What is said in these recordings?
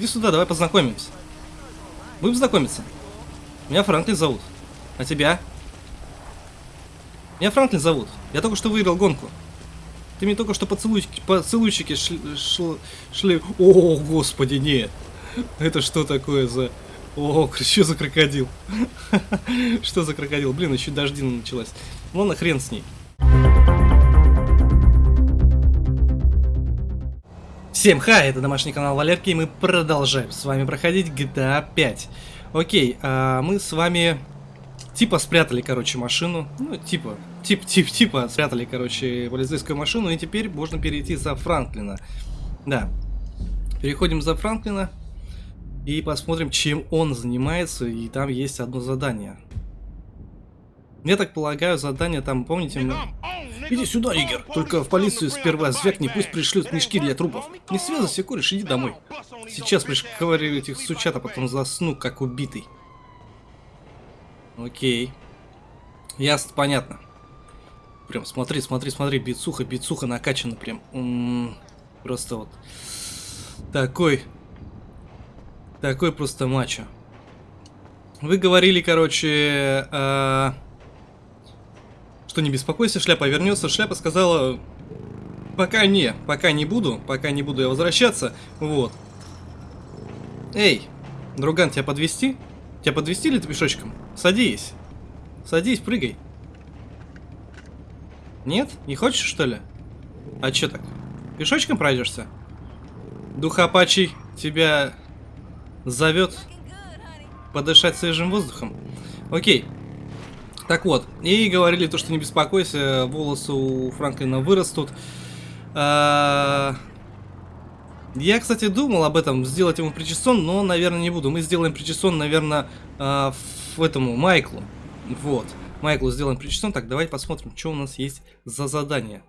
Иди сюда, давай познакомимся. Будем знакомиться? Меня Франклин зовут. А тебя? Меня Франклин зовут. Я только что выиграл гонку. Ты мне только что поцелуйчики, поцелуйчики шли, шли, шли... О, господи, нет. Это что такое за... О, что за крокодил? Что за крокодил? Блин, еще дожди началась. Ладно, хрен с ней. Всем хай, это домашний канал Валерки, и мы продолжаем с вами проходить GTA 5. Окей, а мы с вами типа спрятали, короче, машину. Ну, типа, тип, тип, типа спрятали, короче, полицейскую машину, и теперь можно перейти за Франклина. Да, переходим за Франклина и посмотрим, чем он занимается, и там есть одно задание. Я так полагаю, задание там, помните... Мы... Иди сюда, Игорь. Только в полицию сперва звякни, пусть пришлют мешки для трупов. Не связывайся, кореш, иди домой. Сейчас пришковырю этих сучат, а потом засну, как убитый. Окей. Ясно, понятно. Прям смотри, смотри, смотри, бицуха, бицуха накачана прям. М -м -м, просто вот. Такой. Такой просто мачо. Вы говорили, короче, э что не беспокойся, шляпа вернется. Шляпа сказала, пока не, пока не буду, пока не буду я возвращаться. Вот. Эй, друган, тебя подвести? Тебя подвести или ты пешочком? Садись. Садись, прыгай. Нет? Не хочешь, что ли? А чё так? Пешочком пройдешься? Дух Апачий тебя зовет подышать свежим воздухом. Окей. Так вот, и говорили то, что не беспокойся, волосы у Франклина вырастут. А... Я, кстати, думал об этом, сделать ему причесон, но, наверное, не буду. Мы сделаем причесон, наверное, а, в этому, Майклу. Вот. Майклу сделаем причесон. Так, давайте посмотрим, что у нас есть за задание.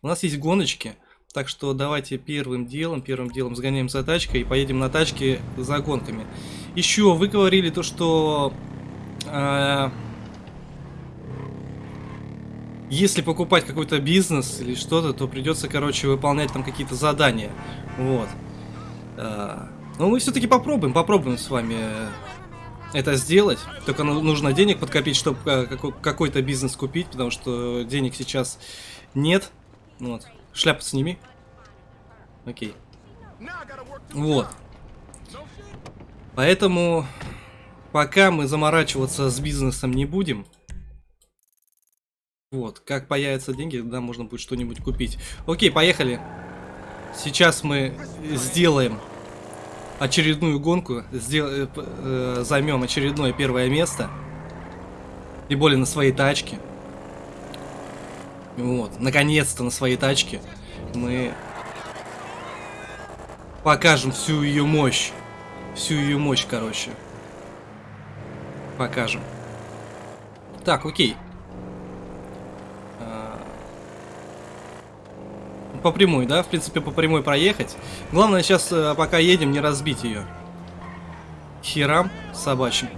У нас есть гоночки. Так что давайте первым делом, первым делом сгоняем за тачкой и поедем на тачке за гонками. Еще вы говорили то, что... Э, если покупать какой-то бизнес или что-то, то придется, короче, выполнять там какие-то задания. Вот. А, но мы все-таки попробуем, попробуем с вами это сделать. Только нужно денег подкопить, чтобы э, какой-то бизнес купить, потому что денег сейчас нет. Вот. Шляпу сними. Окей. Вот. Поэтому пока мы заморачиваться с бизнесом не будем. Вот, как появятся деньги, да, можно будет что-нибудь купить. Окей, поехали. Сейчас мы сделаем очередную гонку, сдел... э, э, займем очередное первое место. И более на своей тачке. Вот, наконец-то на своей тачке мы покажем всю ее мощь. Всю ее мощь, короче. Покажем. Так, окей. По прямой, да? В принципе, по прямой проехать. Главное сейчас, э, пока едем, не разбить ее. Херам собачьим.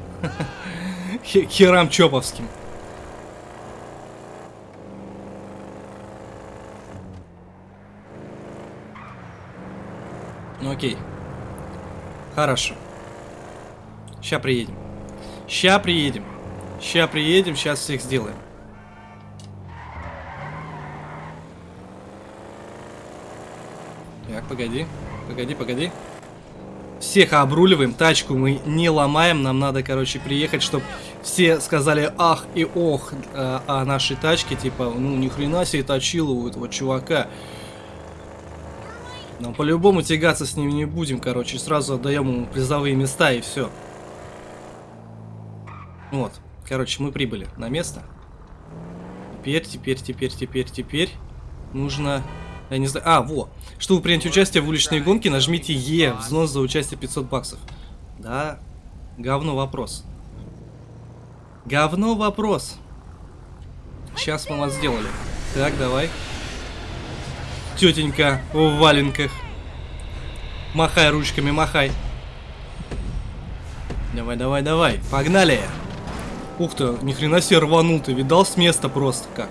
Херам чоповским. Ну окей. Хорошо. Ща приедем. Ща приедем. Ща приедем, сейчас всех сделаем. Погоди. Погоди, погоди. Всех обруливаем, тачку мы не ломаем, нам надо, короче, приехать, чтобы все сказали ах и ох э, о нашей тачке, типа, ну, ни хрена себе точила у этого чувака. Нам по-любому тягаться с ним не будем, короче, сразу отдаем ему призовые места и все. Вот, короче, мы прибыли на место. Теперь, теперь, теперь, теперь, теперь нужно я не знаю. А, во. Чтобы принять участие в уличной гонке, нажмите Е. Взнос за участие 500 баксов. Да. Говно вопрос. Говно вопрос. Сейчас мы вас сделали. Так, давай. Тетенька в валенках. Махай ручками, махай. Давай, давай, давай. Погнали. Ух ты, ни хрена себе рванул ты. Видал с места просто как.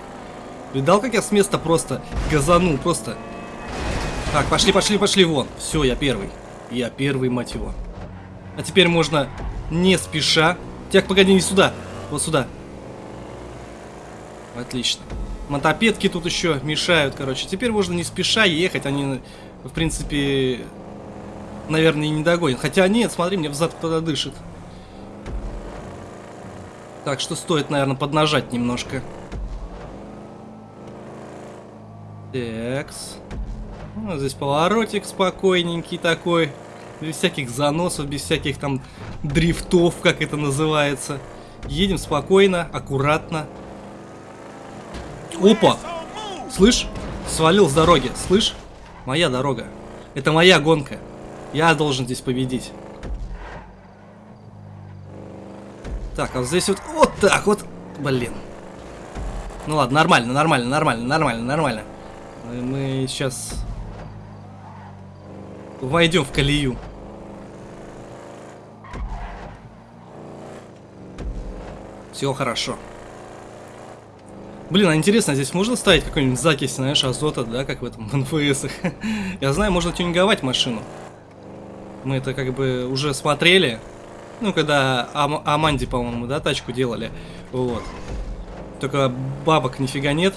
Видал, как я с места просто газанул, просто. Так, пошли, пошли, пошли вон. Все, я первый. Я первый, мать его. А теперь можно не спеша... Так, погоди, не сюда. Вот сюда. Отлично. Мотопедки тут еще мешают, короче. Теперь можно не спеша ехать. Они, в принципе, наверное, и не догонят. Хотя нет, смотри, мне взад кто-то дышит. Так что стоит, наверное, поднажать немножко. Такс. Ну, здесь поворотик спокойненький такой. Без всяких заносов, без всяких там дрифтов, как это называется. Едем спокойно, аккуратно. Опа! Слышь? Свалил с дороги. Слышь? Моя дорога. Это моя гонка. Я должен здесь победить. Так, а вот здесь вот... Вот так вот. Блин. Ну ладно, нормально, нормально, нормально, нормально, нормально. Мы сейчас войдем в колею. Все хорошо. Блин, а интересно, здесь можно ставить какой-нибудь закись, знаешь, азота, да, как в этом НФС. Я знаю, можно тюнинговать машину. Мы это как бы уже смотрели. Ну, когда Ам Аманди, по-моему, да, тачку делали. Вот. Только бабок нифига нет.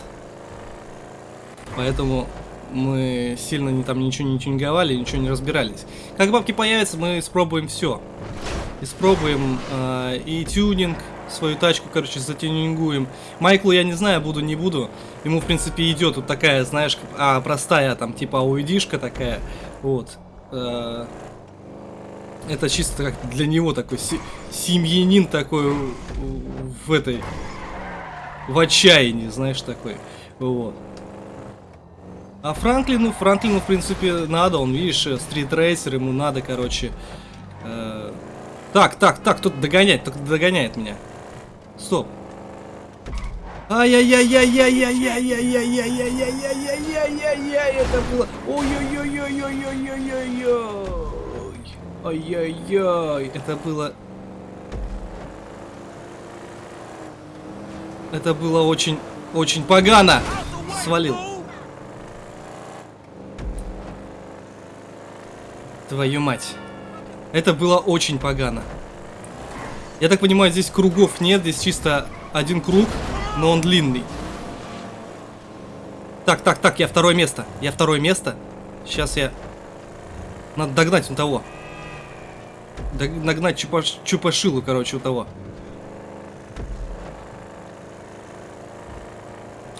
Поэтому мы сильно не, там ничего не тюнинговали, ничего не разбирались. Как бабки появятся, мы испробуем все. Испробуем э, и тюнинг, свою тачку, короче, затюнингуем. Майклу я не знаю, буду, не буду. Ему, в принципе, идет вот такая, знаешь, а, простая, там, типа, ауидишка такая. Вот. Э, это чисто как для него такой семьянин такой в этой... В отчаянии, знаешь, такой. Вот. А Франклину, Франклину, в принципе, надо, он, видишь, стритрейсер, ему надо, короче. Э, так, так, так, кто-то догоняет, кто-то догоняет меня. Стоп. Ай-яй-яй-яй-яй-яй-яй-яй-яй-яй-яй-яй-яй-яй, это было... Ой-ой-ой-ой-ой-ой-ой-ой-ой. Ай-яй-яй, это было... Это было очень, очень погано. Свалил. Твою мать. Это было очень погано. Я так понимаю, здесь кругов нет, здесь чисто один круг, но он длинный. Так, так, так, я второе место. Я второе место. Сейчас я... Надо догнать у того. Догнать чупаш... чупашилу, короче, у того.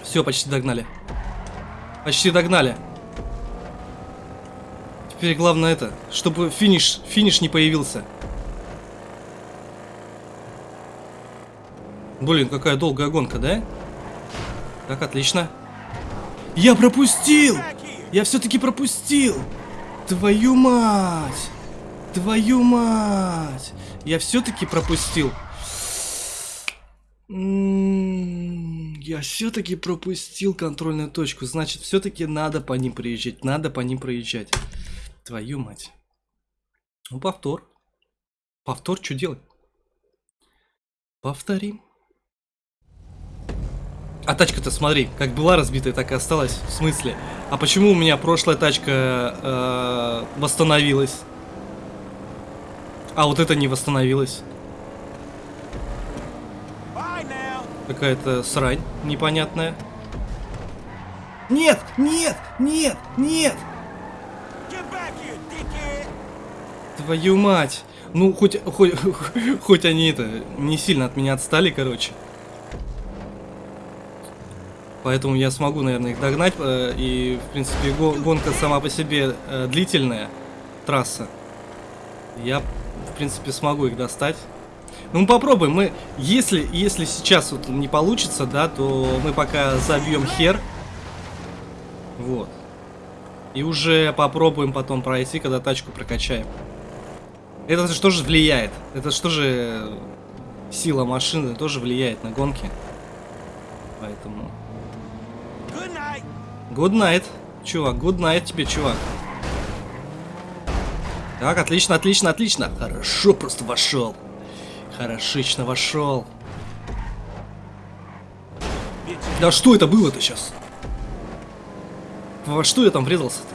Все, почти догнали. Почти догнали. Теперь главное это, чтобы финиш, финиш не появился. Блин, какая долгая гонка, да? Так, отлично. Я пропустил! Я все-таки пропустил! Твою мать! Твою мать! Я все-таки пропустил. М-м-м, я все-таки пропустил контрольную точку. Значит, все-таки надо по ним проезжать. Надо по ним проезжать. Твою мать. Ну, повтор. Повтор, что делать? Повторим. А тачка-то, смотри, как была разбитая, так и осталась. В смысле? А почему у меня прошлая тачка э, восстановилась? А вот это не восстановилась. Какая-то срань непонятная. Нет, нет, нет, нет! Твою мать. Ну, хоть, хоть, хоть они это не сильно от меня отстали, короче. Поэтому я смогу, наверное, их догнать. Э, и, в принципе, гонка сама по себе э, длительная, трасса. Я, в принципе, смогу их достать. Ну, попробуем. Мы, если, если сейчас вот не получится, да, то мы пока забьем хер. Вот. И уже попробуем потом пройти, когда тачку прокачаем. Это же влияет? Это что же сила машины тоже влияет на гонки. Поэтому... Good night, чувак. Good night тебе, чувак. Так, отлично, отлично, отлично. Хорошо просто вошел. Хорошечно вошел. Да что это было-то сейчас? Во что я там врезался-то?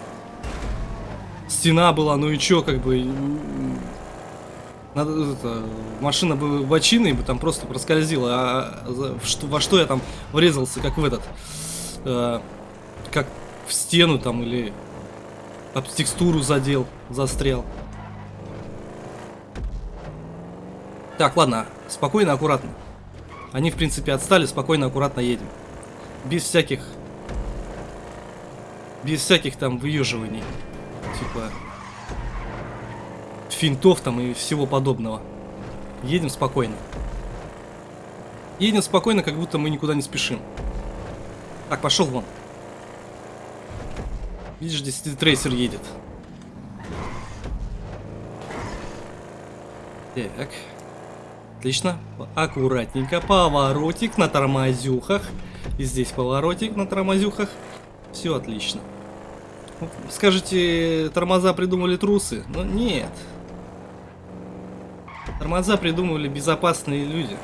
стена была, ну и чё, как бы... Надо, это, машина бы бочиной бы там просто проскользила, а в что, во что я там врезался, как в этот... э, как в стену там или об текстуру задел, застрял. Так, ладно, спокойно, аккуратно. Они, в принципе, отстали, спокойно, аккуратно едем. Без всяких... Без всяких там выеживаний. Типа... Финтов там и всего подобного. Едем спокойно. Едем спокойно, как будто мы никуда не спешим. Так, пошел вон. Видишь, здесь трейсер едет. Так. Отлично. Аккуратненько. Поворотик на тормозюхах. И здесь поворотик на тормозюхах. Все отлично. Ну, Скажете, тормоза придумали трусы? Но нет. Тормоза придумывали безопасные люди.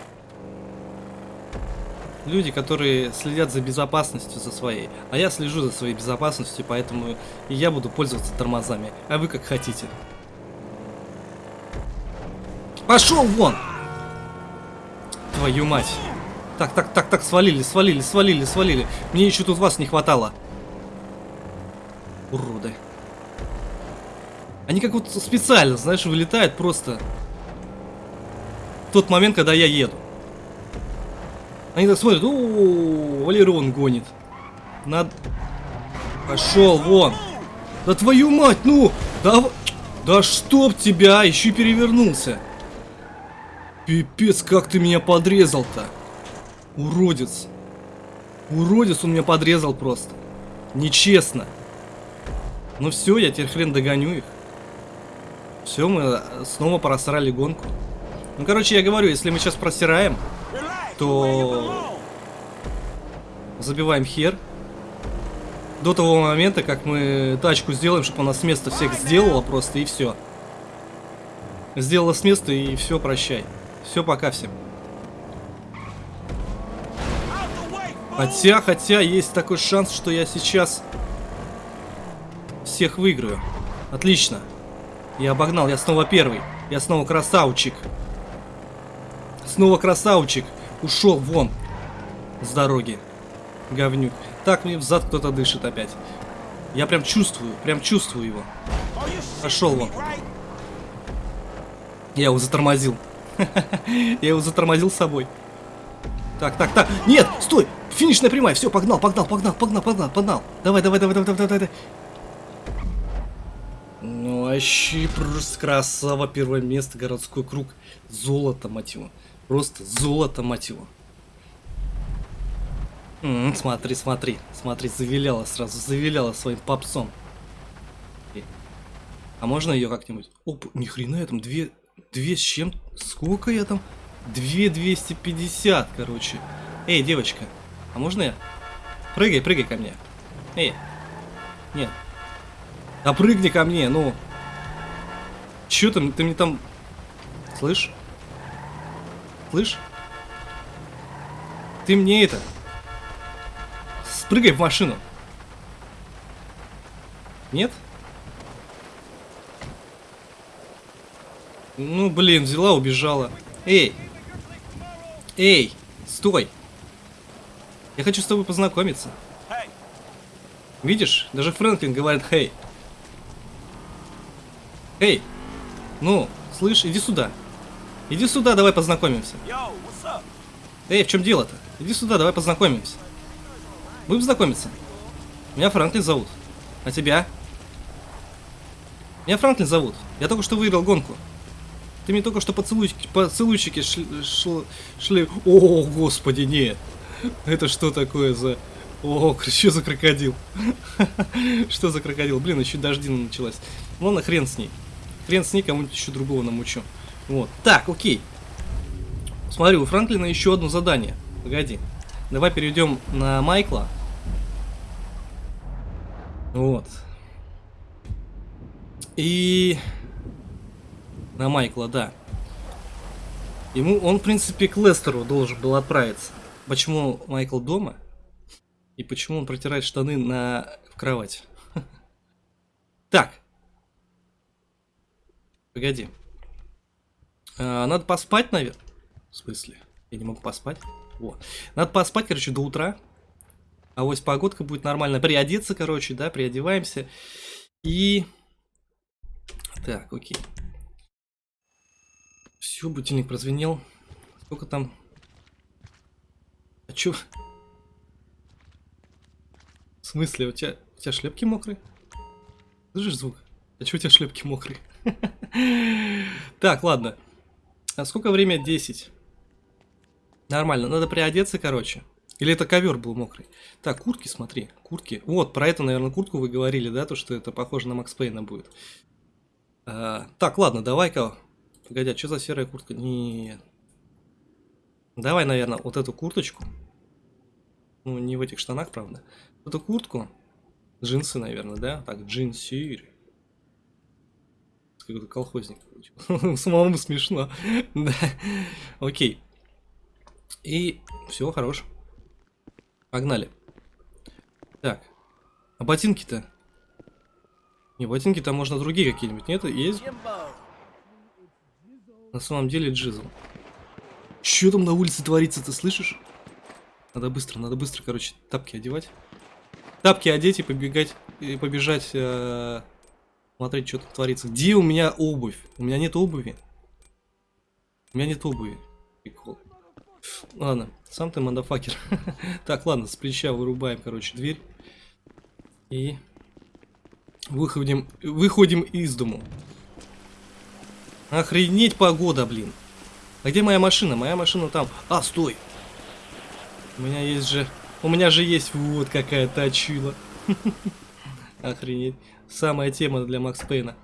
Люди, которые следят за безопасностью за своей. А я слежу за своей безопасностью, поэтому и я буду пользоваться тормозами. А вы как хотите. Пошел вон! Твою мать. Так, так, так, так, свалили, свалили, свалили, свалили. Мне еще тут вас не хватало. Уроды. Они как вот специально, знаешь, вылетают просто тот момент, когда я еду. Они так смотрят, о, Валерон гонит. Над... Пошел вон. Да твою мать, ну! Да, да чтоб тебя, еще и перевернулся. Пипец, как ты меня подрезал-то. Уродец. Уродец он меня подрезал просто. Нечестно. Ну все, я теперь хрен догоню их. Все, мы э, снова просрали гонку. Ну, короче, я говорю, если мы сейчас просираем, то забиваем хер. До того момента, как мы тачку сделаем, чтобы она с места всех сделала просто, и все. Сделала с места, и все, прощай. Все, пока всем. Хотя, хотя, есть такой шанс, что я сейчас всех выиграю. Отлично. Я обогнал, я снова первый. Я снова красавчик. Снова красавчик. Ушел вон с дороги. Говнюк. Так, мне взад кто-то дышит опять. Я прям чувствую, прям чувствую его. Пошел вон. Я его затормозил. Я его затормозил с собой. Так, так, так. Нет, стой! Финишная прямая. Все, погнал, погнал, погнал, погнал, погнал, погнал. Давай, давай, давай, давай, давай, давай. Ну, вообще просто красава. Первое место, городской круг. Золото, мать его. Просто золото, мать его. М, смотри, смотри, смотри, завиляла сразу, завиляла своим попсом. А можно ее как-нибудь? Оп, ни хрена я там две, две с чем? Сколько я там? Две 250, короче. Эй, девочка, а можно я? Прыгай, прыгай ко мне. Эй, нет. Да прыгни ко мне, ну. Чё там, ты мне там... Слышь? Слышь? Ты мне это... Спрыгай в машину. Нет? Ну, блин, взяла, убежала. Эй! Эй! Стой! Я хочу с тобой познакомиться. Видишь, даже Фрэнклин говорит «Хей». Эй! Ну, слышь, иди сюда. Иди сюда, давай познакомимся. Эй, в чем дело-то? Иди сюда, давай познакомимся. Будем знакомиться? Меня Франклин зовут. А тебя? Меня Франклин зовут. Я только что выиграл гонку. Ты мне только что поцелуйчики, поцелуйчики шли, шл- шли... О, господи, нет. Это что такое за... О, что за крокодил? Что за крокодил? Блин, еще дождина началась. Ладно, хрен с ней. Хрен с ней, кому-нибудь еще другого намучу. Вот. Так, окей. Смотри, у Франклина еще одно задание. Погоди. Давай перейдем на Майкла. Вот. И... На Майкла, да. Ему, он, в принципе, к Лестеру должен был отправиться. Почему Майкл дома? И почему он протирает штаны на в кровать? Так. Погоди. А, надо поспать, наверное. В смысле? Я не могу поспать. Вот. Надо поспать, короче, до утра. А вот погодка будет нормально. Приодеться, короче, да, приодеваемся. И... Так, окей. Все, будильник прозвенел. Сколько там? А чё? В смысле, у тебя, у тебя шлепки мокрые? Слышишь звук? А чё у тебя шлепки мокрые? Так, ладно. А сколько время? 10. Нормально, надо приодеться, короче. Или это ковер был мокрый? Так, куртки, смотри, куртки. Вот, про эту, наверное, куртку вы говорили, да, то, что это похоже на Макс Пейна будет. А, так, ладно, давай-ка. Погоди, а что за серая куртка? Нет. Давай, наверное, вот эту курточку. Ну, не в этих штанах, правда. Эту куртку. Джинсы, наверное, да? Так, Какой-то колхозник. Самому смешно. да. Окей. И все, хорош. Погнали. Так. А ботинки-то? Не, ботинки-то можно другие какие-нибудь, нет? Есть? На самом деле джизл. Что там на улице творится, ты слышишь? Надо быстро, надо быстро, короче, тапки одевать. Тапки одеть и побегать, и побежать, э, смотреть, что тут творится. Где у меня обувь? У меня нет обуви. У меня нет обуви. Прикол. Ладно, сам ты мандафакер. так, ладно, с плеча вырубаем, короче, дверь. И выходим, выходим из дому. Охренеть погода, блин. А где моя машина? Моя машина там. А, стой. У меня есть же... У меня же есть вот какая точила. Охренеть. Самая тема для Макс Пейна.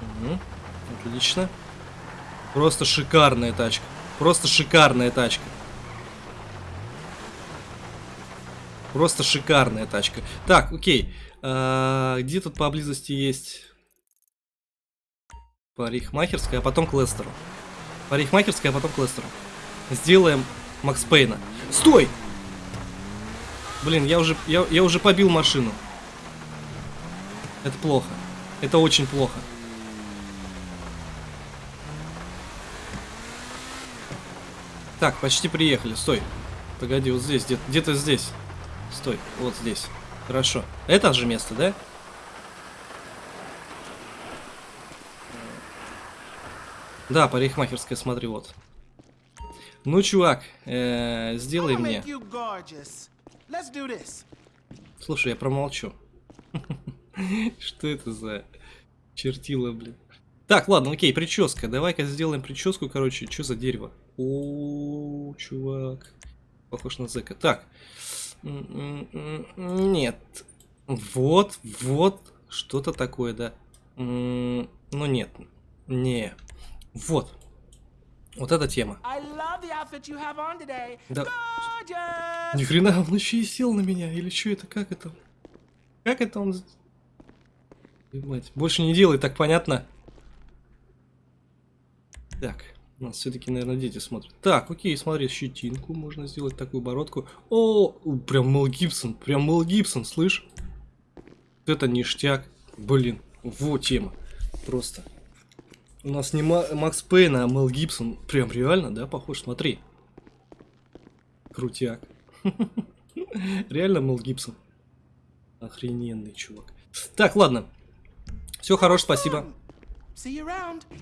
Угу. Отлично. Просто шикарная тачка. Просто шикарная тачка. Просто шикарная тачка. Так, окей. А, где тут поблизости есть парикмахерская, а потом к Лестеру. Парикмахерская, а потом к. Сделаем Макс Пейна. Стой! Блин, я уже, я, я уже побил машину. Это плохо. Это очень плохо. Так, почти приехали. Стой. Погоди, вот здесь, где-то где, -то, здесь. Стой, вот здесь. Хорошо. Это же место, да? Да, парикмахерская, смотри, вот. Ну, чувак, э, сделай мне. Слушай, я промолчу. Что это за чертила, блин? Так, ладно, окей, прическа. Давай-ка сделаем прическу, короче. Что за дерево? О, чувак. Похож на зэка. Так. Нет. Вот, вот. Что-то такое, да. Ну, нет. Не. Вот. Вот эта тема. Да. Ни хрена, он еще и сел на меня. Или что это? Как это? Как это он... Мать. Больше не делай, так понятно? Так. У нас все-таки, наверное, дети смотрят. Так, окей, смотри, щетинку можно сделать, такую бородку. О, прям Мел Гибсон, прям Мел Гибсон, слышь? Это ништяк. Блин, вот тема. Просто. У нас не Макс Пейн, а Мел Гибсон. Прям реально, да, похож? Смотри. Крутяк. Реально Мел Гибсон. Охрененный чувак. Так, ладно. Все хорош, спасибо.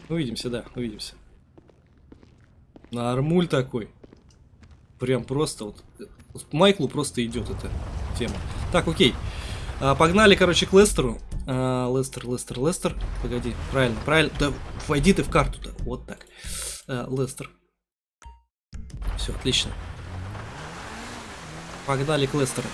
Увидимся, да, увидимся. Нормуль такой. Прям просто вот. Майклу просто идет эта тема. Так, окей. А, погнали, короче, к Лестеру. А, Лестер, Лестер, Лестер. Погоди, правильно, правильно. Да войди ты в карту-то. Вот так. А, Лестер. Все, отлично. Погнали к Лестеру.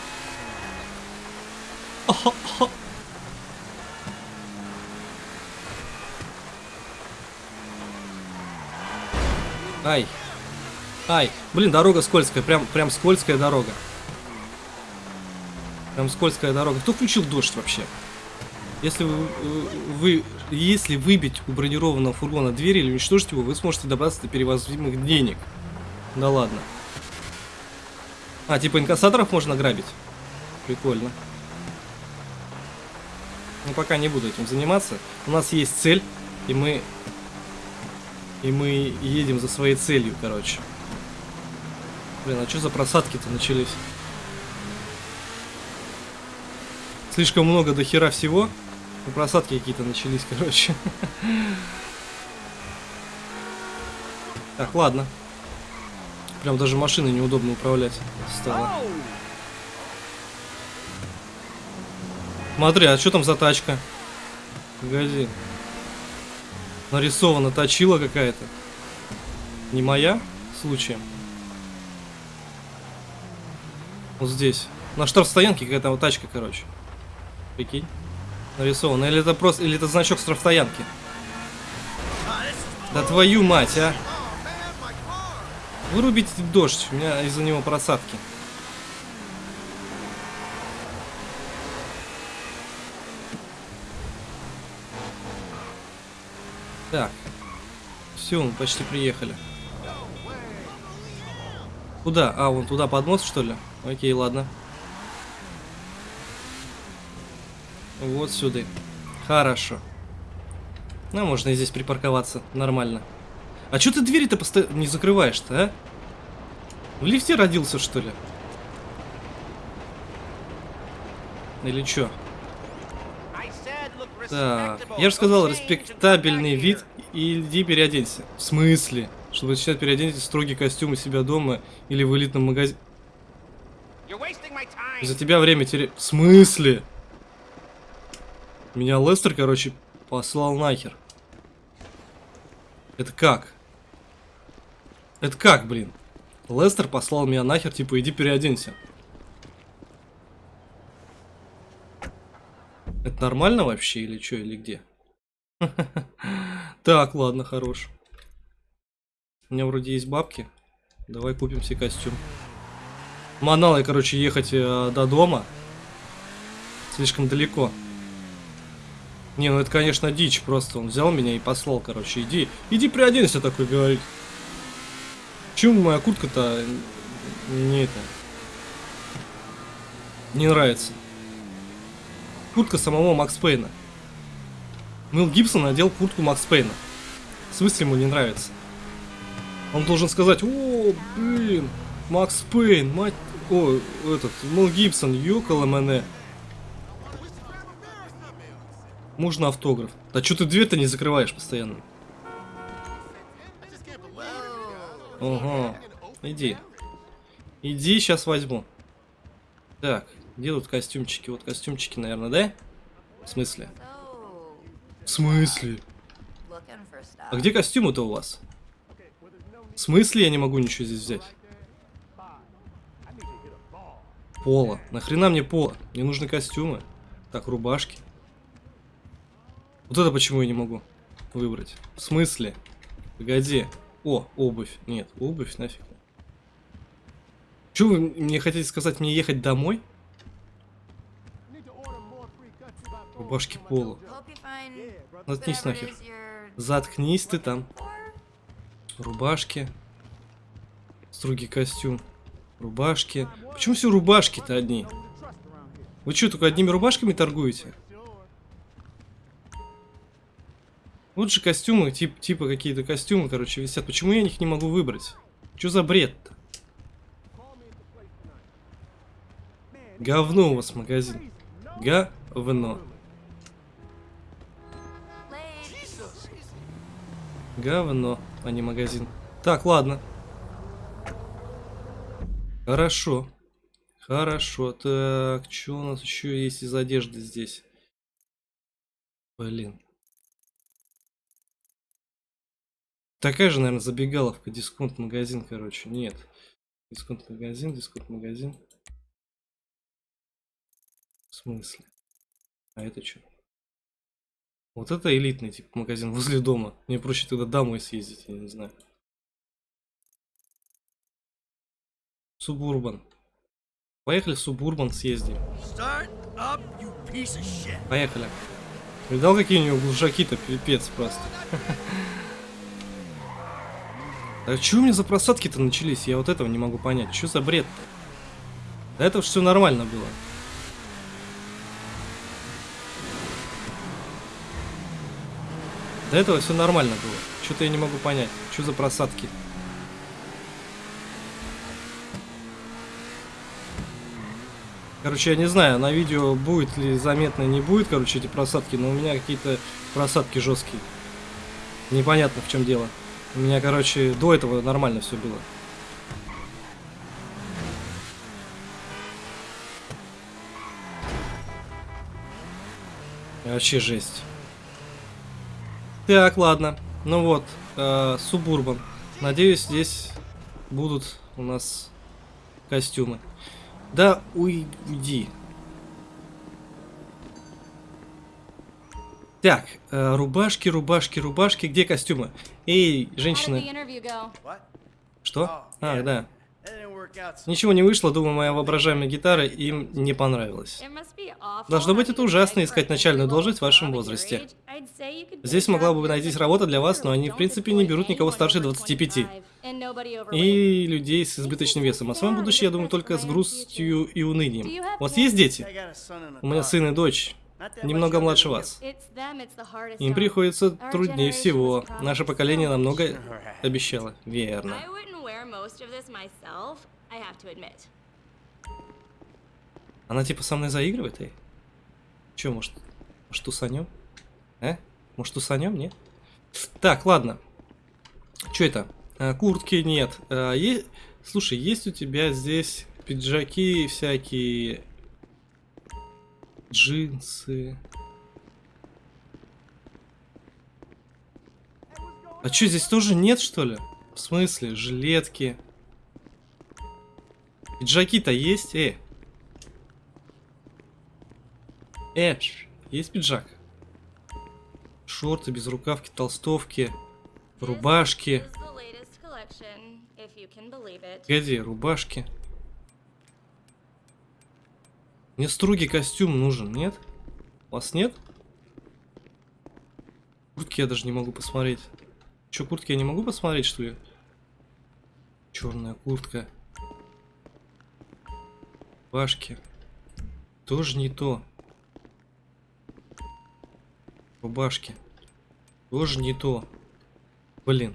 Ай. Ай. Блин, дорога скользкая. Прям, прям скользкая дорога. Прям скользкая дорога. Кто включил дождь вообще? Если вы, вы если выбить у бронированного фургона дверь или уничтожить его, вы сможете добраться до перевозимых денег. Да ладно. А, типа инкассаторов можно грабить? Прикольно. Ну, пока не буду этим заниматься. У нас есть цель, и мы... И мы едем за своей целью, короче. Блин, а что за просадки-то начались? Слишком много до хера всего. Ну, просадки какие-то начались, короче. Так, ладно. Прям даже машиной неудобно управлять стало. Смотри, а что там за тачка? Погоди. Нарисована точила какая-то. Не моя? Случаем. Вот здесь. На штрафстоянке какая-то вот тачка, короче. Прикинь. Нарисована. Или это просто... Или это значок штрафстоянки. Да твою мать, а. Вырубите дождь. У меня из-за него просадки. Так. Все, мы почти приехали. Куда? А, вон туда под мост, что ли? Окей, ладно. Вот сюда. Хорошо. Ну, можно и здесь припарковаться. Нормально. А что ты двери-то постоянно не закрываешь-то, а? В лифте родился, что ли? Или что? Так, я же сказал, респектабельный вид и иди переоденься. В смысле? Чтобы сейчас переоденьте строгий костюм у себя дома или в элитном магазине. За тебя время терять. В смысле? Меня Лестер, короче, послал нахер. Это как? Это как, блин? Лестер послал меня нахер, типа, иди переоденься. Это нормально вообще или что, или где? Так, ладно, хорош. У меня вроде есть бабки. Давай купим себе костюм. Манал я, короче, ехать э, до дома. Слишком далеко. Не, ну это, конечно, дичь просто. Он взял меня и послал, короче. Иди, иди приоденься такой, говорит. Почему моя куртка-то не это... Не нравится. Куртка самого Макс Пейна. Мэл Гибсон надел куртку Макс Пейна. В смысле ему не нравится? Он должен сказать, о, блин, Макс Пейн, мать... О, этот, Мэл Гибсон, ёкало мене. Можно автограф. Да что ты дверь-то не закрываешь постоянно? Ого. Иди. Иди, сейчас возьму. Так, где тут костюмчики? Вот костюмчики, наверное, да? В смысле? В смысле? А где костюмы-то у вас? В смысле я не могу ничего здесь взять? Пола. Нахрена мне пола? Мне нужны костюмы. Так, рубашки. Вот это почему я не могу выбрать? В смысле? Погоди. О, обувь. Нет, обувь нафиг. Что вы мне хотите сказать, мне ехать домой? Рубашки пола. Заткнись нахер. Заткнись ты там. Рубашки. Строгий костюм. Рубашки. Почему все рубашки-то одни? Вы что, только одними рубашками торгуете? Же костюмы, тип, типа какие-то костюмы, короче, висят. Почему я их не могу выбрать? Что за бред-то? Говно у вас магазин. Говно. Говно, а не магазин. Так, ладно. Хорошо. Хорошо. Так, что у нас еще есть из одежды здесь? Блин. Такая же, наверное, забегаловка, дисконт-магазин, короче. Нет. Дисконт-магазин, дисконт-магазин. В смысле? А это что? Вот это элитный тип магазин возле дома. Мне проще тогда домой съездить, я не знаю. Субурбан. Поехали в Субурбан съездим. Поехали. Видал, какие у него глушаки-то, пипец просто. А что у меня за просадки-то начались? Я вот этого не могу понять. Что за бред-то? До этого все нормально было. До этого все нормально было. Что-то я не могу понять. Что за просадки? Короче, я не знаю, на видео будет ли заметно, не будет, короче, эти просадки, но у меня какие-то просадки жесткие. Непонятно, в чем дело. У меня, короче, до этого нормально все было. Вообще жесть. Так, ладно. Ну вот, э, Субурбан. Надеюсь, здесь будут у нас костюмы. Да уйди. Так, э, рубашки, рубашки, рубашки. Где костюмы? Эй, женщины. Что? А, да. Ничего не вышло, думаю, моя воображаемая гитара им не понравилась. Должно быть это ужасно искать начальную должность в вашем возрасте. Здесь могла бы найтись работа для вас, но они в принципе не берут никого старше 25. И людей с избыточным весом. А своем будущем, я думаю, только с грустью и унынием. У вас есть дети? У меня сын и дочь. Немного младше вас. Им приходится труднее всего. Наше поколение намного обещало. Верно. Она типа со мной заигрывает, эй? Че, может, может усанем? Э? Может усанем, нет? Так, ладно. Что это? А, куртки нет. А, е... Слушай, есть у тебя здесь пиджаки всякие, джинсы. А что, здесь тоже нет, что ли? В смысле? Жилетки. Пиджаки-то есть? Э. Э, есть пиджак? Шорты, без рукавки, толстовки, рубашки. Где рубашки. Мне строгий костюм нужен, нет? У вас нет? Куртки я даже не могу посмотреть. Че, куртки я не могу посмотреть, что ли? Черная куртка. Рубашки. Тоже не то. Рубашки. Тоже не то. Блин.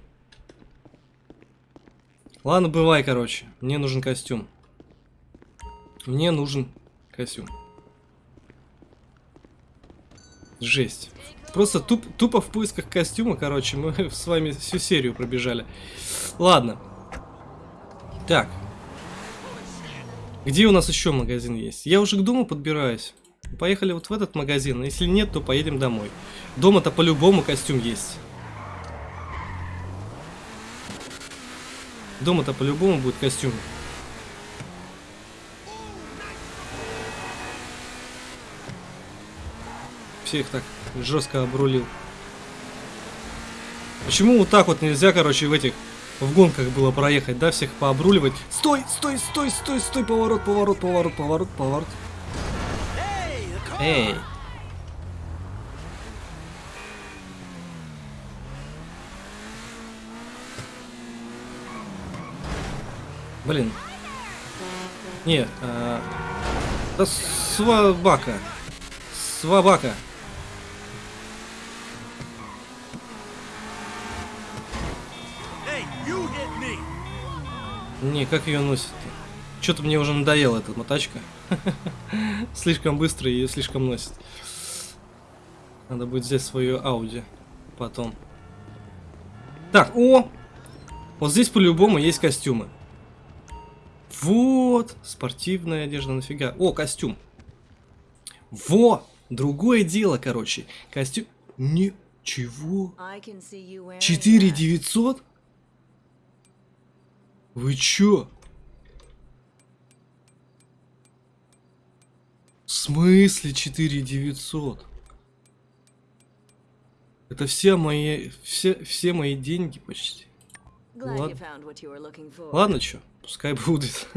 Ладно, бывай, короче. Мне нужен костюм. Мне нужен костюм. Жесть. Просто туп, тупо в поисках костюма, короче, мы с вами всю серию пробежали. Ладно. Так. Где у нас еще магазин есть? Я уже к дому подбираюсь. Поехали вот в этот магазин. Если нет, то поедем домой. Дома-то по-любому костюм есть. Дома-то по-любому будет костюм. Всех так жестко обрулил. Почему вот так вот нельзя, короче, в этих в гонках было проехать, да, всех пообруливать. Стой, стой, стой, стой, стой, поворот, поворот, поворот, поворот, поворот. Эй. Блин. Не, а... Да свабака. Свабака. Не, как ее носит? Что-то мне уже надоела эта мотачка. слишком быстро ее слишком носит. Надо будет взять свою Ауди потом. Так, о! Вот здесь по-любому есть костюмы. Вот! Спортивная одежда, нафига? О, костюм. Во! Другое дело, короче. Костюм... Ничего. 4900? Вы чё? В смысле 4900? Это все мои, все, все мои деньги почти. Ладно, Ладно чё, пускай будет.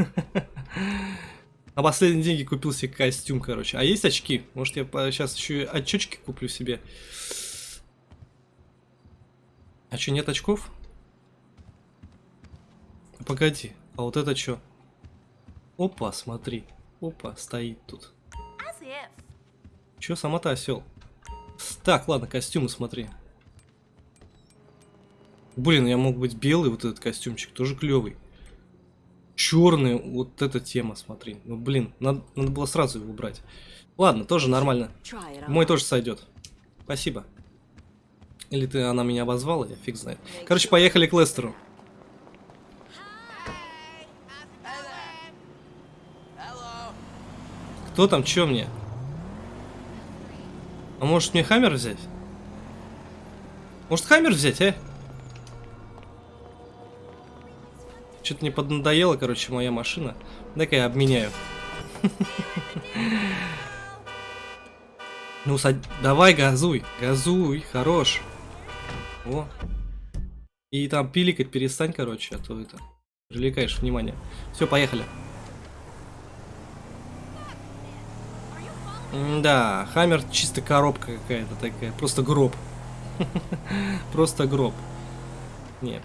На последние деньги купил себе костюм, короче. А есть очки? Может, я сейчас еще и очечки куплю себе. А что, нет очков? Погоди, а вот это что? Опа, смотри. Опа, стоит тут. Че, сама-то осел? Так, ладно, костюмы смотри. Блин, я мог быть белый, вот этот костюмчик, тоже клевый. Черный, вот эта тема, смотри. Ну, блин, надо, надо было сразу его убрать. Ладно, тоже нормально. Мой тоже сойдет. Спасибо. Или ты, она меня обозвала, я фиг знает. Короче, поехали к Лестеру. Кто там, чё мне? А может мне Хаммер взять? Может Хаммер взять, а? Что-то не поднадоело, короче, моя машина. Дай-ка я обменяю. Ну, давай, газуй, газуй, хорош. О. И там пиликать перестань, короче, а то это... Привлекаешь внимание. Все, поехали. Да, Хаммер чисто коробка какая-то такая. Просто гроб. Просто гроб. Нет.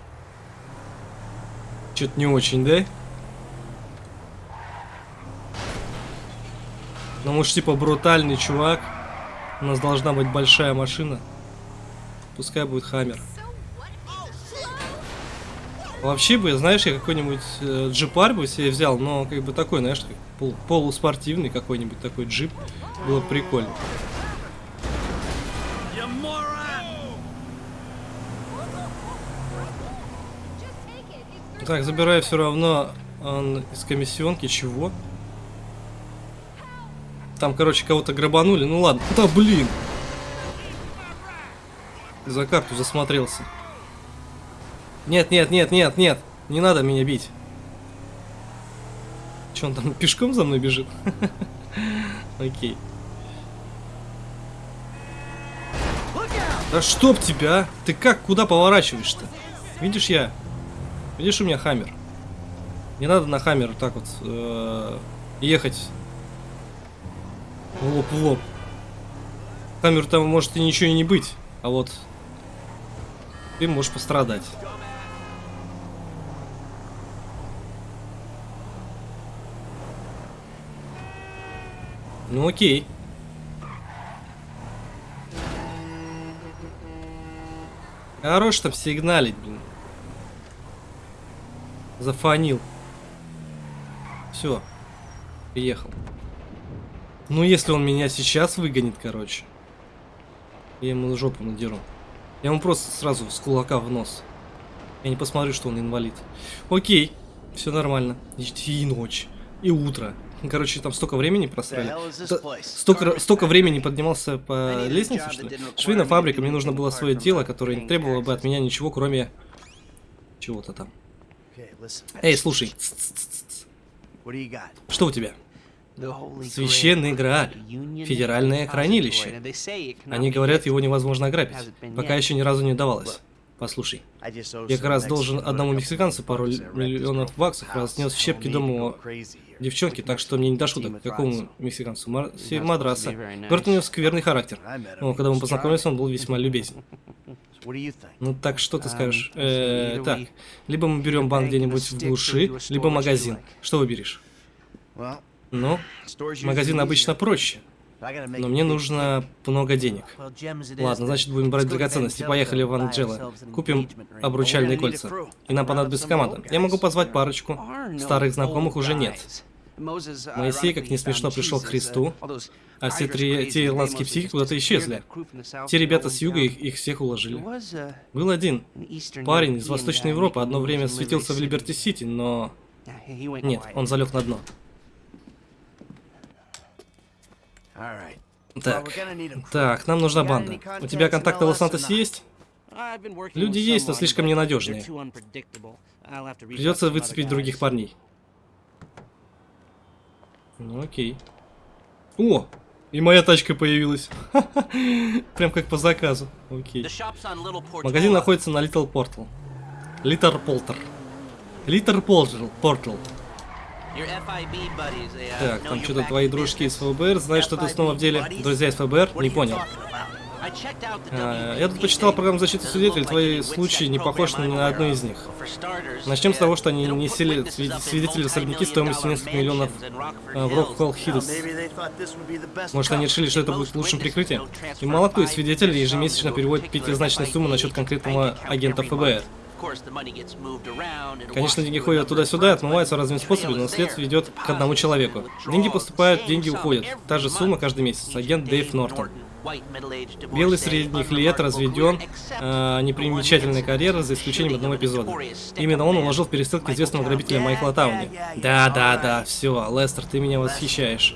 Что-то не очень, да? Ну, может, типа брутальный чувак. У нас должна быть большая машина. Пускай будет Хаммер. Вообще бы, знаешь, я какой-нибудь э, джипар бы себе взял, но как бы такой, знаешь, пол, полуспортивный какой-нибудь такой джип. Было бы прикольно. Так, забираю все равно он из комиссионки. Чего? Там, короче, кого-то грабанули. Ну ладно. Да блин! За карту засмотрелся. Нет, нет, нет, нет, нет. Не надо меня бить. Че он там пешком за мной бежит? Окей. Да чтоб тебя! Ты как, куда поворачиваешь-то? Видишь я? Видишь у меня хаммер? Не надо на хаммер так вот э, ехать в лоб в лоб. Хаммер там может и ничего и не быть, а вот ты можешь пострадать. Ну окей. Хорош там сигналить, блин. Зафанил. Все. Приехал. Ну, если он меня сейчас выгонит, короче. Я ему жопу надеру. Я ему просто сразу с кулака в нос. Я не посмотрю, что он инвалид. Окей. Все нормально. И ночь. И утро. Короче, там столько времени просрали. Столько, столько времени поднимался по лестнице, что ли? Швейная фабрика, мне нужно было свое дело, которое не требовало бы от меня ничего, кроме чего-то там. Эй, слушай. Что у тебя? Священный Грааль. Федеральное хранилище. Они говорят, его невозможно ограбить. Пока еще ни разу не удавалось. Послушай, я как раз должен одному мексиканцу пару миллионов баксов, разнес в щепки дома девчонки, так что мне не до шуток. Какому мексиканцу? Мар... Мадраса. Говорит, у него скверный характер. Но когда мы познакомились, он был весьма любезен. Ну так что ты скажешь? Э, так, либо мы берем банк где-нибудь в глуши, либо магазин. Что выберешь? Ну, магазин обычно проще. Но мне нужно много денег. Ладно, значит будем брать драгоценности. Поехали в Анджело. Купим обручальные кольца. И нам понадобится команда. Я могу позвать парочку. Старых знакомых уже нет. Моисей, как не смешно, пришел к Христу, а все три, те ирландские психи куда-то исчезли. Те ребята с юга их, их всех уложили. Был один парень из Восточной Европы, одно время светился в Либерти-Сити, но... Нет, он залег на дно. Так, так, нам нужна банда. У тебя контакты в Лос-Сантосе есть? Люди есть, но слишком ненадежные. Придется выцепить других парней. Ну окей. О! И моя тачка появилась. Прям как по заказу. Окей. Магазин находится на Little Portal. Little Portal. Little Portal. Portal. Так, там что-то твои дружки из ФБР знают, что ты снова в деле. Друзья из ФБР? Не понял. А, я тут почитал программу защиты свидетелей, твои случаи не похожи ни на одну из них. Начнем с того, что они не сели свидетели особняки стоимостью несколько миллионов а, в Роквелл Хиллз. Может, они решили, что это будет лучшим прикрытием? И мало кто из свидетелей ежемесячно переводит пятизначные суммы на счет конкретного агента ФБР. Конечно, деньги ходят туда-сюда и отмываются разными способами, но след ведет к одному человеку. Деньги поступают, деньги уходят. Та же сумма каждый месяц. Агент Дэйв Нортон. Белый средних лет разведен, э, непримечательная карьера, за исключением одного эпизода. Именно он уложил в перестрелке известного грабителя Майкла Тауни. Да, да, да, все, Лестер, ты меня восхищаешь.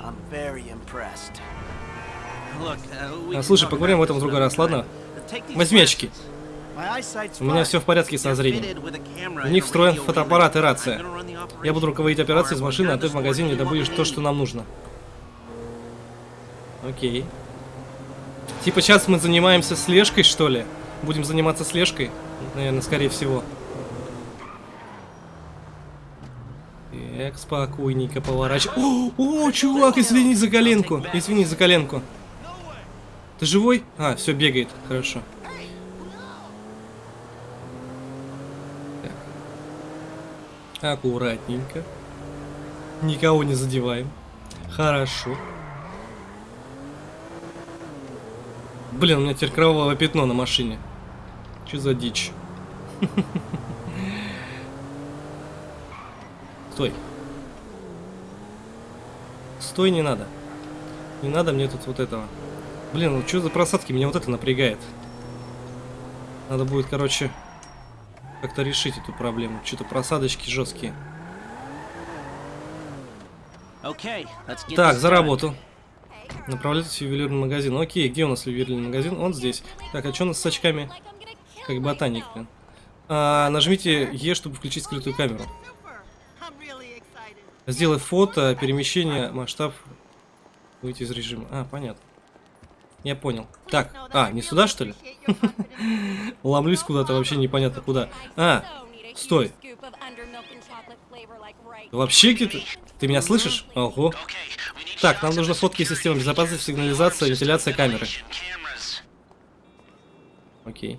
А, слушай, поговорим об этом в другой раз, ладно? Возьми очки. У меня все в порядке со зрением. В них встроен фотоаппарат и рация. Я буду руководить операцией из машины, а ты в магазине добудешь то, что нам нужно. Окей. Типа сейчас мы занимаемся слежкой, что ли? Будем заниматься слежкой? Наверное, скорее всего. Так, спокойненько поворачивай. О, о, чувак, извини за коленку. Извини за коленку. Ты живой? А, все, бегает. Хорошо. Аккуратненько. Никого не задеваем. Хорошо. Блин, у меня теперь кровавое пятно на машине. Что за дичь? Стой. Стой, не надо. Не надо мне тут вот этого. Блин, ну что за просадки? Меня вот это напрягает. Надо будет, короче, как-то решить эту проблему. Что-то просадочки жесткие. Так, за работу. Направляйтесь в ювелирный магазин. Окей, где у нас ювелирный магазин? Он здесь. Так, а что у нас с очками? Как ботаник, блин. А, нажмите Е, чтобы включить скрытую камеру. Сделай фото, перемещение, масштаб. Выйти из режима. А, понятно. Я понял. Так, а, не сюда, что ли? Ломлюсь куда-то, вообще непонятно куда. А, стой. Вообще где-то... Ты меня слышишь? Ого. Так, нам нужно фотки системы безопасности, сигнализация, вентиляция камеры. Окей.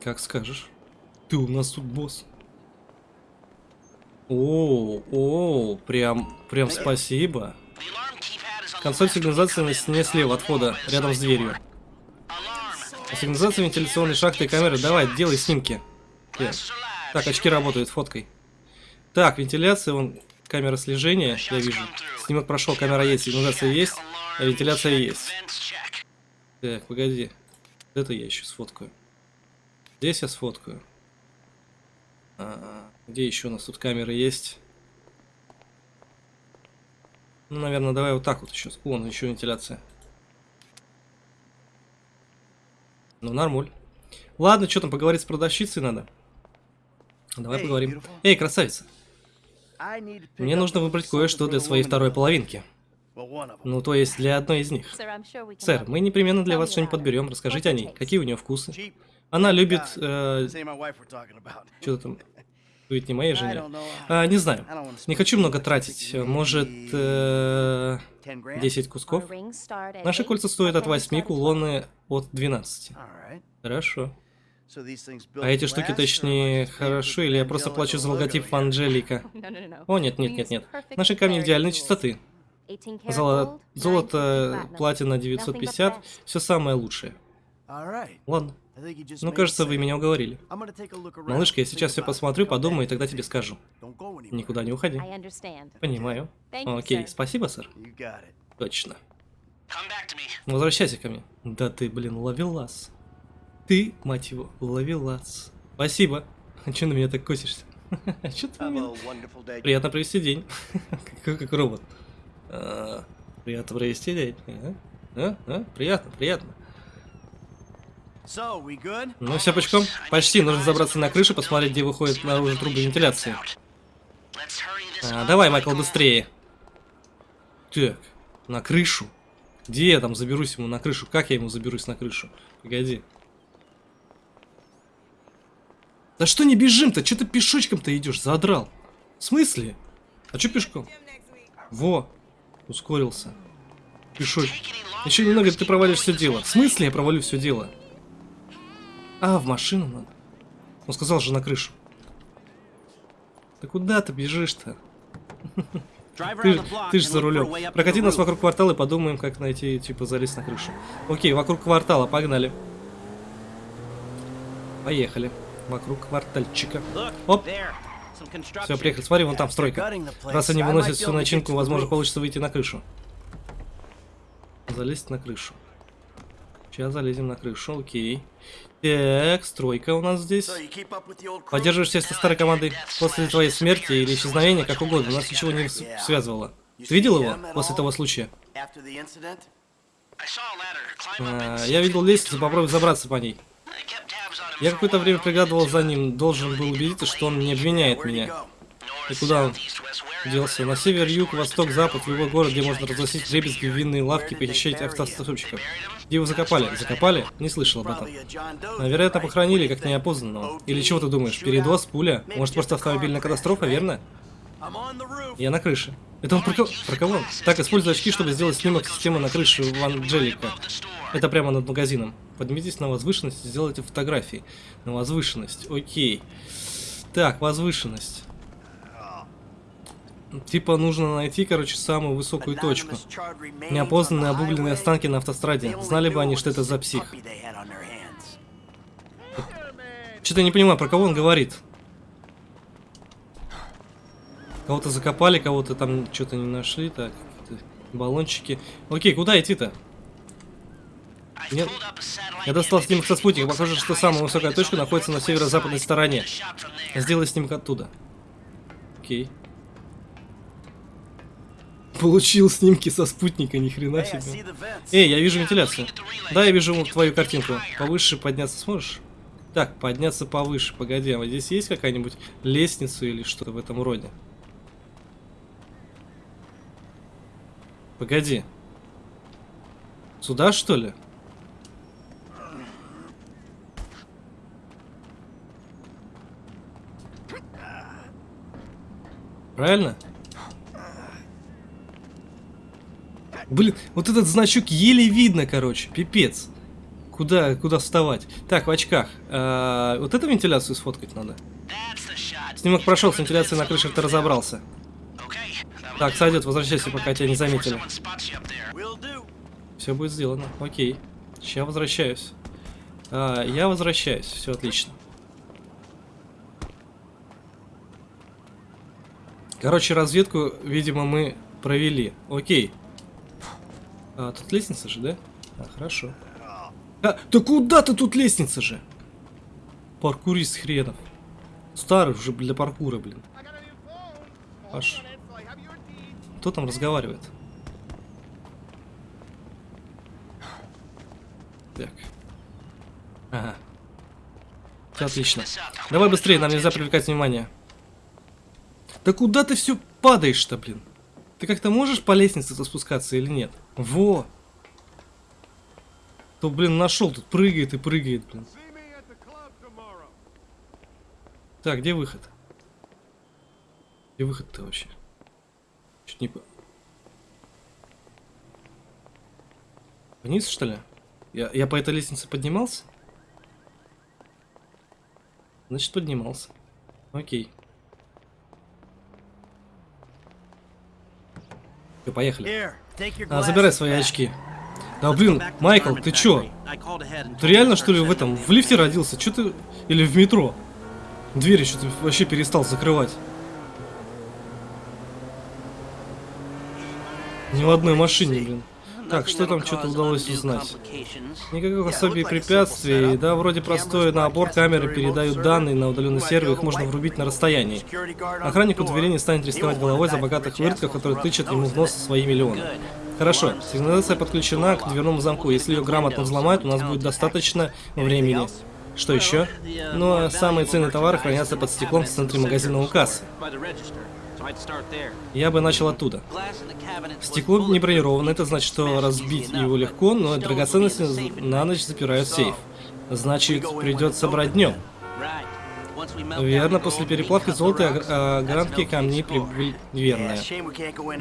Как скажешь. Ты у нас тут босс. О, о, прям, прям спасибо. Консоль сигнализации на стене слева от входа, рядом с дверью. Сигнализация вентиляционной шахты и камеры. Давай, делай снимки. Так, очки работают, фоткой. Так, вентиляция, вон, камера слежения, я вижу. Снимок прошел, камера есть, сигнализация есть, а вентиляция есть. Так, погоди. Это я еще сфоткаю. Здесь я сфоткаю. А, где еще у нас тут камеры есть? Ну, наверное, давай вот так вот еще. Вон, еще вентиляция. Ну, нормуль. Ладно, что там, поговорить с продавщицей надо? Давай поговорим. Эй, красавица. Мне нужно выбрать кое-что для своей второй половинки. Ну, то есть для одной из них. Сэр, мы непременно для вас что-нибудь подберем. Расскажите о ней. Какие у нее вкусы? Она любит... Э, Что там? Будет не моей жене. А, не знаю. Не хочу много тратить. Может, э, 10 кусков? Наши кольца стоят от 8, кулоны от 12. Хорошо. А эти штуки точнее хорошо, или я просто плачу за логотип Анджелика? О, нет, нет, нет, нет. Наши камни идеальной чистоты. Золо... Золото, платина 950, все самое лучшее. Ладно. Ну, кажется, вы меня уговорили. Малышка, я сейчас все посмотрю, подумаю, и тогда тебе скажу. Никуда не уходи. Понимаю. Окей, спасибо, сэр. Точно. Возвращайся ко мне. Да ты, блин, ловелас. Ты, мать его, ловелас. Спасибо. А че на меня так косишься? Че ты меня... Приятно провести день. как, как робот. А, приятно провести день. А? А? А? Приятно, приятно. Ну, все пучком? Почти. Нужно забраться на крышу, посмотреть, где выходят наружу трубы вентиляции. А, давай, Майкл, быстрее. Так, на крышу. Где я там заберусь ему на крышу? Как я ему заберусь на крышу? Погоди. Да что не бежим-то? Что ты пешочком-то идешь? Задрал. В смысле? А что пешком? Во. Ускорился. Пешочек. Еще немного, ты провалишь все дело. В смысле я провалю все дело? А, в машину надо. Он сказал же на крышу. Да куда ты бежишь-то? Ты, ты же за рулем. Прокати нас вокруг квартала и подумаем, как найти, типа, залезть на крышу. Окей, вокруг квартала, погнали. Поехали. Вокруг квартальчика. Оп. Все, приехали. Смотри, вон там стройка. Раз они выносят всю начинку, возможно, получится выйти на крышу. Залезть на крышу. Сейчас залезем на крышу, окей. Так, стройка у нас здесь. Поддерживаешь со старой командой после твоей смерти или исчезновения, как угодно. Нас ничего не связывало. Ты видел его после того случая? А, я видел лестницу, попробуй забраться по ней. Я какое-то время приглядывал за ним, должен был убедиться, что он не обвиняет меня. И куда он делся? На север, юг, восток, запад, в его город, где можно разносить в винные лавки, похищать автостопщиков. Где его закопали? Закопали? Не слышал об этом. Вероятно, похоронили, как неопознанного. Или чего ты думаешь? Передоз, пуля? Может, просто автомобильная катастрофа, верно? Я на крыше. Это он про, кого? про кого? Так, используй очки, чтобы сделать снимок системы на крыше в Анджелика. Это прямо над магазином. Поднимитесь на возвышенность и сделайте фотографии. На возвышенность. Окей. Так, возвышенность. Типа нужно найти, короче, самую высокую точку. Неопознанные обугленные останки на автостраде. Знали бы они, что это за псих. Что-то не понимаю, про кого он говорит. Кого-то закопали, кого-то там что-то не нашли. Так, баллончики. Окей, куда идти-то? Нет. Я достал снимок со спутника. Похоже, что самая высокая точка находится на северо-западной стороне. Сделай снимок оттуда. Окей. Получил снимки со спутника, ни хрена себе. Эй, я вижу вентиляцию. Да, я вижу твою картинку. Повыше подняться сможешь? Так, подняться повыше. Погоди, а вот здесь есть какая-нибудь лестница или что-то в этом роде? Погоди. Сюда, что ли? Правильно? Блин, вот этот значок еле видно, короче. Пипец. Куда, куда вставать? Так, в очках. А, вот эту вентиляцию сфоткать надо. Снимок прошел, с вентиляцией на крыше ты разобрался. Так, сойдет, возвращайся, пока тебя не заметили. Все будет сделано. Окей. Сейчас возвращаюсь. А, я возвращаюсь. Все отлично. Короче, разведку, видимо, мы провели. Окей. А, тут лестница же, да? А, хорошо. А, да куда ты тут лестница же? Паркурист хренов. Старый уже для паркура, блин. Аж. Кто там разговаривает? Так. Ага. Все отлично. Давай быстрее, нам нельзя привлекать внимание. Да куда ты все падаешь-то, блин? Ты как-то можешь по лестнице спускаться или нет? Во! То, блин, нашел, тут прыгает и прыгает, блин. Так, где выход? Где выход-то вообще? Чуть не... Вниз, что ли? Я, я по этой лестнице поднимался? Значит, поднимался. Окей. Все, поехали. А, забирай свои очки. Да блин, Майкл, ты чё? Ты реально что ли в этом, в лифте родился? Чё ты... Или в метро? Двери что-то вообще перестал закрывать. Ни в одной машине, блин. Так, что там что-то удалось узнать? Никаких особых препятствий, да, вроде простой набор камеры передают данные на удаленный сервер, их можно врубить на расстоянии. Охранник у двери не станет рисковать головой за богатых выродков, которые тычат ему в нос свои миллионы. Хорошо, сигнализация подключена к дверному замку. Если ее грамотно взломают, у нас будет достаточно времени. Что еще? Ну, а самые ценные товары хранятся под стеклом в центре магазина у кассы. Я бы начал оттуда. Стекло не бронировано, это значит, что разбить его легко, но драгоценности на ночь запирают сейф. Значит, придется брать днем. Верно, после переплавки золота огранки камней прибыль верная.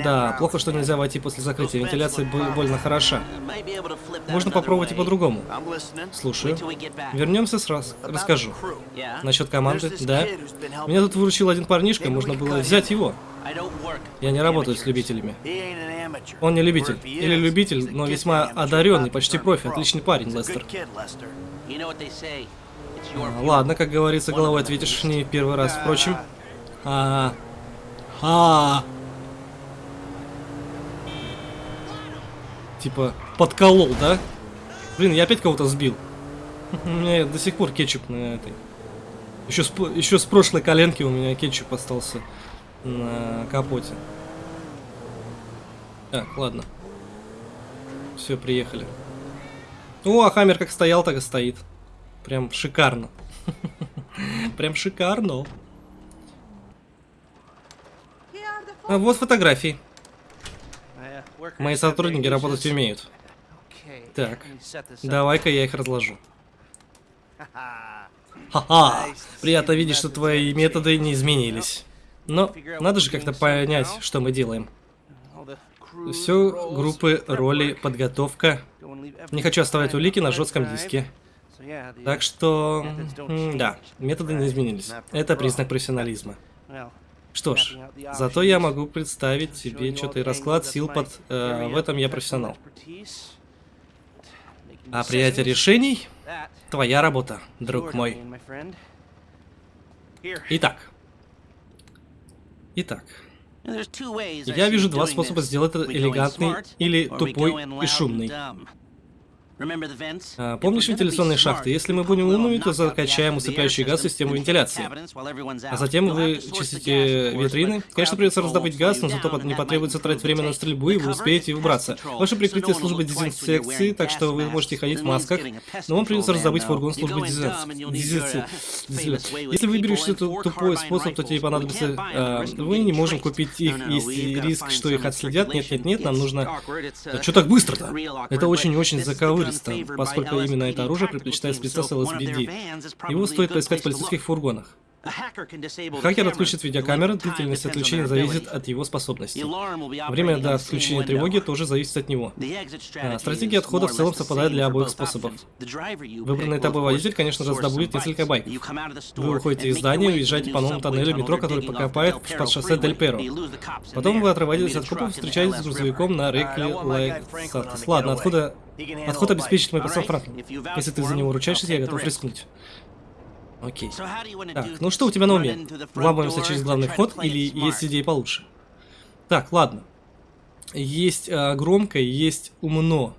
Да, плохо, что нельзя войти после закрытия. Вентиляция больно хороша. Можно попробовать и по-другому. Слушаю. Вернемся сразу. Расскажу. Насчет команды, да. Меня тут выручил один парнишка, можно было взять его. Я не работаю с любителями. Он не любитель. Или любитель, но весьма одаренный, почти профи. Отличный парень, Лестер. А, Ладно, как говорится, головой ответишь не первый раз, впрочем. А, а, Типа, подколол, да? Блин, я опять кого-то сбил. У меня до сих пор кетчуп на этой. Еще с, еще с прошлой коленки у меня кетчуп остался на капоте. Так, ладно. Все, приехали. О, а Хаммер как стоял, так и стоит. Прям шикарно. Прям шикарно. А вот фотографии. Мои сотрудники работать умеют. Так, давай-ка я их разложу. Ха-ха! Приятно видеть, что твои методы не изменились. Но надо же как-то понять, что мы делаем. Все группы, роли, подготовка. Не хочу оставлять улики на жестком диске. Так что, да, методы не изменились. Это признак профессионализма. Что ж, зато я могу представить себе что-то и расклад сил под... Э, в этом я профессионал. А принятие решений – твоя работа, друг мой. Итак. Итак. Я вижу два способа сделать это элегантный или тупой и шумный. А, помнишь вентиляционные шахты? Если мы будем умными, то закачаем усыпляющий газ в систему вентиляции. А затем вы чистите витрины. Конечно, придется раздобыть газ, но зато не потребуется тратить время на стрельбу, и вы успеете убраться. Ваше прикрытие службы дезинфекции, так что вы можете ходить в масках, но вам придется раздобыть фургон службы дезинфекции. Если выберешь этот тупой способ, то тебе понадобится... Э, мы не можем купить их, есть риск, что их отследят. Нет, нет, нет, нам нужно... Что так быстро-то? Это очень-очень заковыристо террористам, поскольку именно это оружие предпочитает спецназ LSBD. Его стоит поискать в полицейских фургонах. Хакер отключит видеокамеры, длительность отключения зависит от его способностей. Время до отключения тревоги тоже зависит от него. А, стратегия отхода в целом совпадает для обоих способов. Выбранный тобой водитель, конечно же, раздобудет несколько байков. Вы выходите из здания уезжаете по новому тоннелю метро, который покопает под шоссе Дель Перо. Потом вы отрываетесь от копов и встречаетесь с грузовиком на реке Лайк Ладно, откуда... Отход обеспечит мой пацан Франклин. Если ты за него ручаешься, я готов рискнуть. Окей. Так, ну что у тебя на уме? Вламываемся через главный вход или есть идеи получше? Так, ладно. Есть э, громко, есть умно.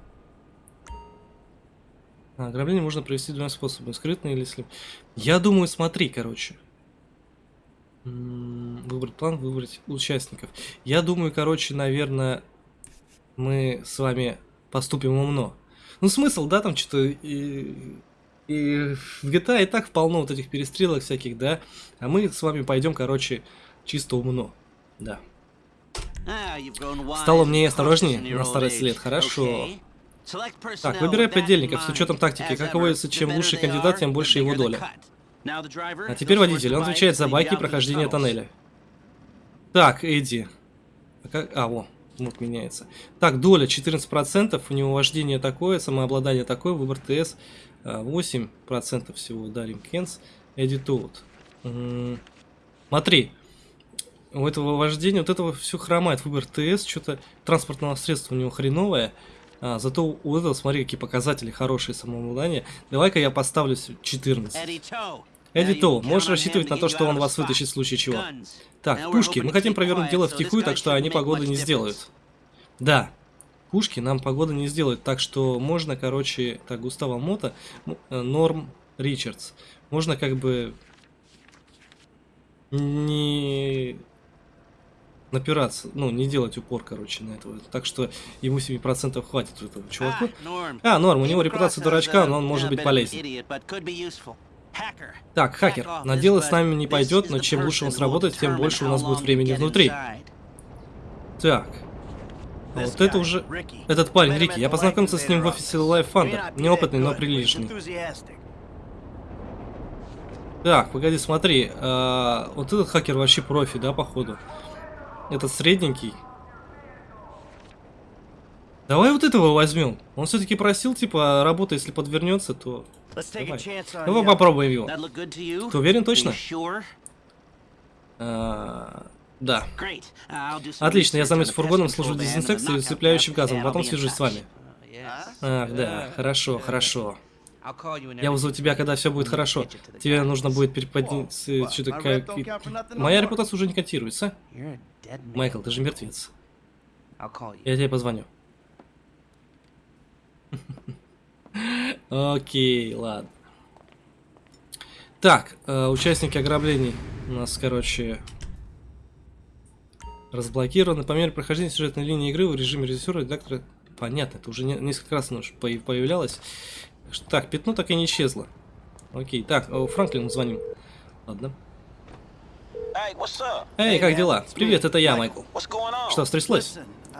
А, ограбление можно провести двумя способами. Скрытно или слеп. Я думаю, смотри, короче. Выбрать план, выбрать участников. Я думаю, короче, наверное, мы с вами поступим умно. Ну, смысл, да, там что-то и и в GTA и так полно вот этих перестрелок всяких, да. А мы с вами пойдем, короче, чисто умно. Да. Стало мне осторожнее на старость лет, хорошо. Так, выбирай подельников с учетом тактики. Как водится, чем лучше кандидат, тем больше его доля. А теперь водитель. Он отвечает за байки и прохождение тоннеля. Так, Эдди. А, как... а во, вот меняется. Так, доля 14%, у него вождение такое, самообладание такое, выбор ТС 8% всего дарим Кенс. Out. Смотри, у этого вождения, вот этого все хромает. Выбор ТС, что-то транспортного средства у него хреновое. А, зато у этого, смотри, какие показатели хорошие самообладания. Давай-ка я поставлю 14. Эдито, можешь рассчитывать на то, что он вас вытащит в случае чего. Так, пушки, мы хотим провернуть дело втихую, так что они погоды не сделают. Да, пушки нам погода не сделает. Так что можно, короче, так, Густава Мота, э, Норм Ричардс. Можно как бы не напираться, ну, не делать упор, короче, на этого. Так что ему 7% хватит у этого чувака. А, Норм, у него репутация дурачка, но он может быть полезен. Так, хакер, на дело с нами не пойдет, но чем лучше он сработает, тем больше у нас будет времени внутри. Так, вот это уже... Этот парень, Рики, я познакомился с ним в офисе Life Thunder. Неопытный, но приличный. Так, погоди, смотри. А, вот этот хакер вообще профи, да, походу? Этот средненький. Давай вот этого возьмем. Он все-таки просил, типа, работа, если подвернется, то... Давай. Давай попробуем его. Ты уверен точно? А, да. Отлично, я займусь фургоном, служу дезинфекцией и усыпляющим газом, потом свяжусь с вами. Ах, да, хорошо, хорошо. Я вызову тебя, когда все будет хорошо. Тебе нужно будет переподняться... Что-то как... Моя репутация уже не котируется. Майкл, ты же мертвец. Я тебе позвоню. Окей, ладно. Так, э, участники ограблений у нас, короче, разблокированы. По мере прохождения сюжетной линии игры в режиме режиссера редактора... Понятно, это уже не- несколько раз оно появлялось. Так пятно так и не исчезло. Окей, так, э, Франклину звоним. Ладно. Hey? Эй, как дела? Привет, это я. Майкл. Что, стряслось?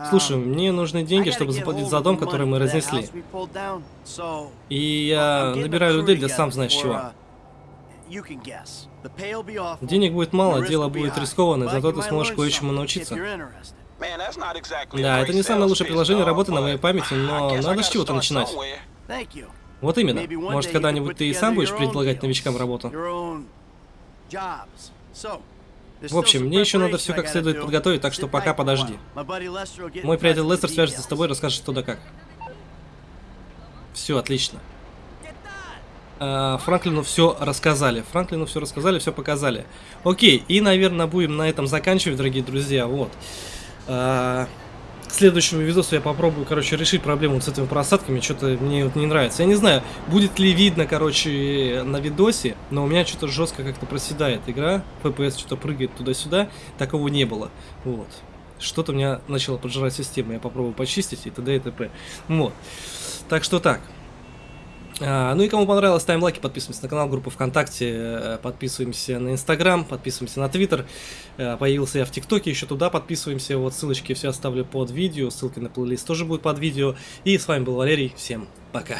Слушай, um, мне нужны деньги, чтобы заплатить за дом, который мы разнесли. И я набираю людей для сам знаешь чего. uh, Денег будет мало, дело будет рискованное, зато ты сможешь кое-чему научиться. Да, это не самое лучшее приложение работы на моей памяти, но надо с чего-то начинать. Вот именно. Может, когда-нибудь ты и сам будешь предлагать новичкам работу. В общем, мне еще надо все как следует подготовить, так что пока подожди. Мой приятель Лестер свяжется с тобой и расскажет что да как. Все, отлично. А, Франклину все рассказали. Франклину все рассказали, все показали. Окей, и, наверное, будем на этом заканчивать, дорогие друзья. Вот. Следующему видосу я попробую, короче, решить проблему с этими просадками. Что-то мне вот не нравится. Я не знаю, будет ли видно, короче, на видосе, но у меня что-то жестко как-то проседает игра. FPS что-то прыгает туда-сюда. Такого не было. Вот. Что-то у меня начало поджирать систему. Я попробую почистить и т.д. и т.п. Вот. Так что так. А, ну и кому понравилось, ставим лайки, подписываемся на канал, группу ВКонтакте, э, подписываемся на Инстаграм, подписываемся на Твиттер. Э, Появился я в ТикТоке, еще туда подписываемся. Вот ссылочки все оставлю под видео, ссылки на плейлист тоже будут под видео. И с вами был Валерий, всем пока.